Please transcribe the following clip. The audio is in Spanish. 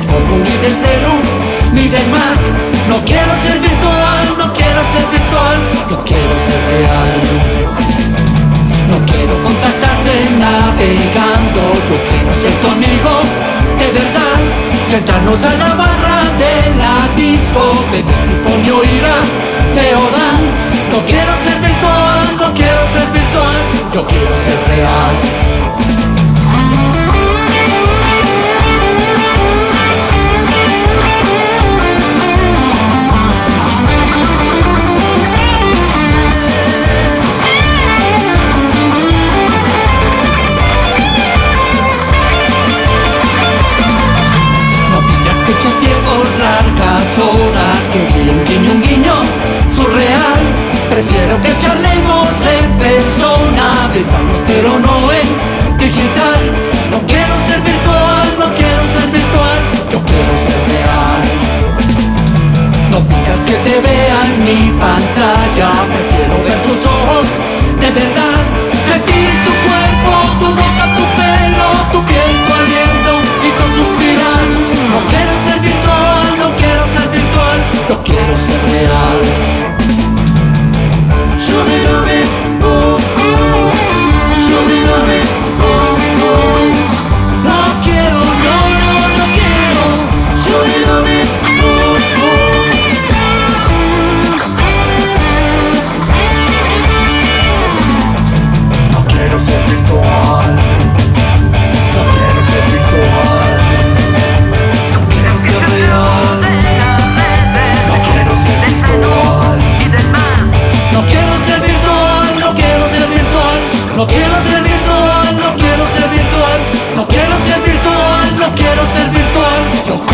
común del celu, ni del mar. No quiero ser virtual, no quiero ser virtual, yo quiero ser real. No quiero contactarte navegando, yo quiero ser tu amigo, de verdad. Sentarnos a la barra de la disco, beber sinfonía ira de Prefiero que charlemos en persona. Besarnos pero no en digital. No quiero ser virtual, no quiero ser virtual. Yo quiero ser real. No pidas que te vean mi pantalla. Prefiero ver tus ojos No quiero ser virtual, no quiero ser virtual, no quiero ser virtual, no quiero ser virtual.